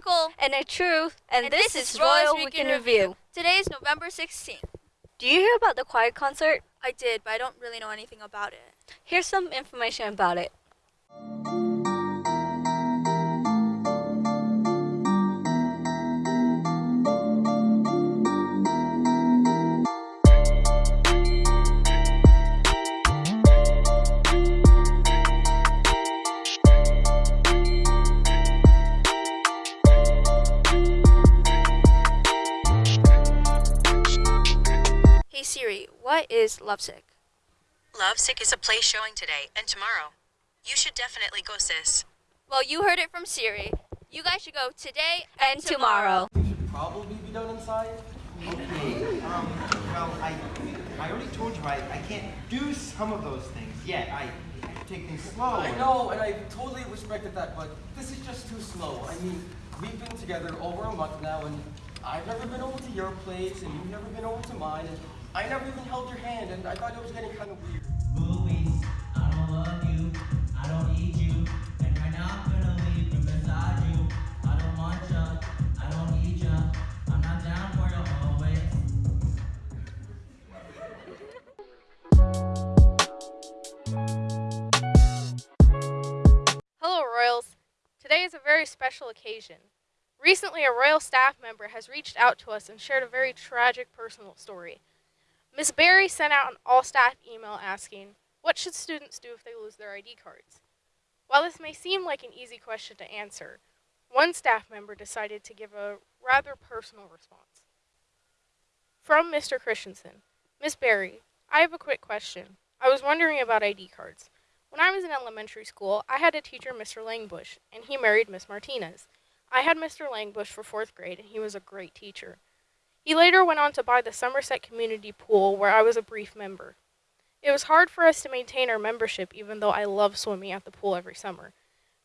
Nicole. And a truth. And, And this, this is Royal Weekend Weekend Review. Today is November 16th. Do you hear about the choir concert? I did, but I don't really know anything about it. Here's some information about it. Siri, what is Lovesick? Lovesick is a play showing today and tomorrow. You should definitely go, sis. Well, you heard it from Siri. You guys should go today And tomorrow. We should probably be done inside. Okay, um, well, I, I already told you I, I can't do some of those things yet. I have to take things slow. I know, and I totally respected that, but this is just too slow. I mean, we've been together over a month now, and I've never been over to your place, and you've never been over to mine, and I never even held your hand, and I thought it was getting kind of weird. Movies, I don't love you, I don't need you, and right now I'm gonna leave from beside you. I don't want ya, I don't need ya, I'm not down for you always. Hello, Royals. Today is a very special occasion. Recently, a Royal staff member has reached out to us and shared a very tragic personal story. Miss Barry sent out an all staff email asking, What should students do if they lose their ID cards? While this may seem like an easy question to answer, one staff member decided to give a rather personal response. From Mr. Christensen Miss Barry, I have a quick question. I was wondering about ID cards. When I was in elementary school, I had a teacher, Mr. Langbush, and he married Miss Martinez. I had Mr. Langbush for fourth grade, and he was a great teacher. He later went on to buy the Somerset Community Pool, where I was a brief member. It was hard for us to maintain our membership, even though I loved swimming at the pool every summer.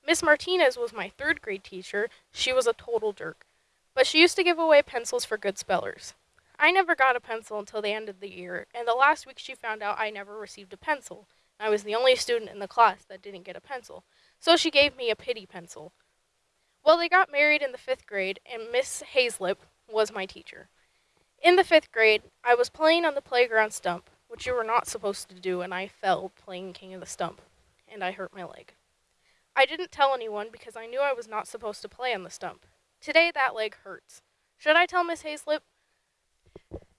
Miss Martinez was my third grade teacher. She was a total jerk, but she used to give away pencils for good spellers. I never got a pencil until the end of the year, and the last week she found out I never received a pencil. I was the only student in the class that didn't get a pencil, so she gave me a pity pencil. Well, they got married in the fifth grade, and Miss Hazlip was my teacher. In the fifth grade, I was playing on the playground stump, which you were not supposed to do, and I fell playing King of the Stump, and I hurt my leg. I didn't tell anyone because I knew I was not supposed to play on the stump. Today, that leg hurts. Should I tell Miss Hazlip?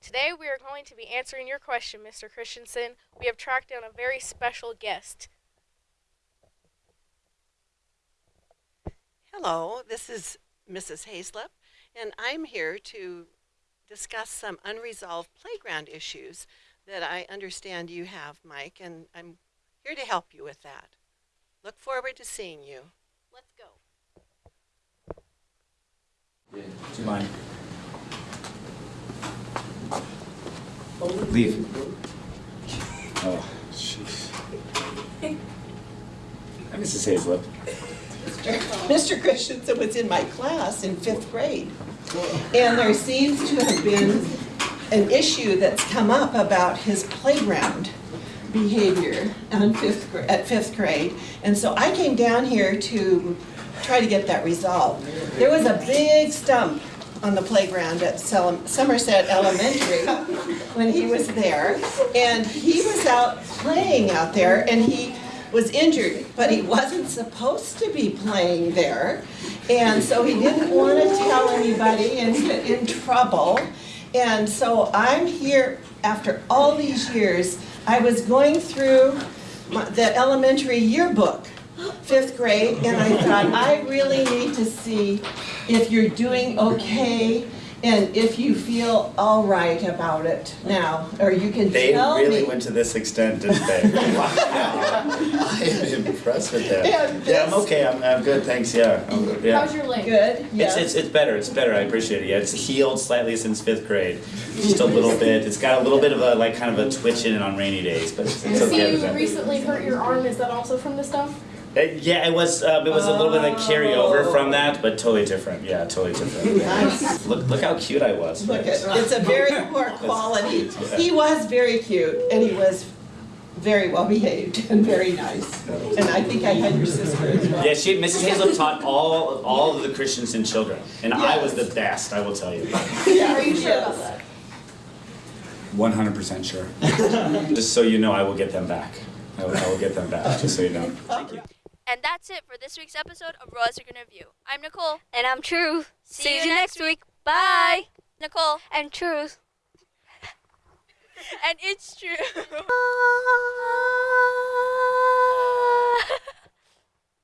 Today we are going to be answering your question, Mr. Christensen. We have tracked down a very special guest. Hello, this is Mrs. Hazlip, and I'm here to discuss some unresolved playground issues that I understand you have, Mike, and I'm here to help you with that. Look forward to seeing you. Let's go. Do you mind? Leave. Oh, jeez. Hi, Mrs. Hazlip. Mr. Christensen was in my class in fifth grade. And there seems to have been an issue that's come up about his playground behavior on fifth, at fifth grade. And so I came down here to try to get that resolved. There was a big stump on the playground at Somerset Elementary when he was there. And he was out playing out there and he was injured, but he wasn't supposed to be playing there. And so he didn't want to tell anybody and get in trouble. And so I'm here after all these years. I was going through my, the elementary yearbook, fifth grade, and I thought, I really need to see if you're doing okay and if you feel all right about it now, or you can They tell really me. went to this extent, didn't they? I am impressed with that. Yeah, Yeah, I'm okay. I'm, I'm good, thanks. Yeah. I'm- good. yeah. How's your leg? Good, It's, it's, it's better, it's better, I appreciate it, yeah, it's healed slightly since fifth grade, just a little bit, it's got a little bit of a, like, kind of a twitch in it on rainy days, but it's it's See, okay. you other than- recently hurt your arm. Is that also from the stuff? Uh, Yeah, it was, um, it was a little bit of a carryover from that, but totally different, yeah, totally different. Nice. Look, look how cute I was. Look at, it's a very poor quality. He was very cute, and he was very well behaved and very nice. And I think I had your sister as well. Yeah, she, Mrs. Hazlett taught all all of the Christensen children, and I was the best. I will tell you. Yeah, Are you sure about that? 100% sure. just so you know, I will get them back. I will, I will get them back. Just so you know. Thank you. And that's it for this week's episode of Royals Are Gonna Review. I'm Nicole. And I'm Truth. See See, you you next next week. Bye. Nicole. And Truth. And it's true.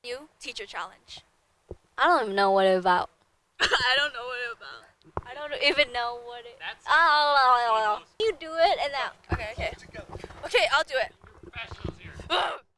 New teacher challenge. I don't even know what it's about. I don't know what it's about. I don't even know what it. That's Oh, you do it and now. Okay, okay. Okay, I'll do it. professionals here.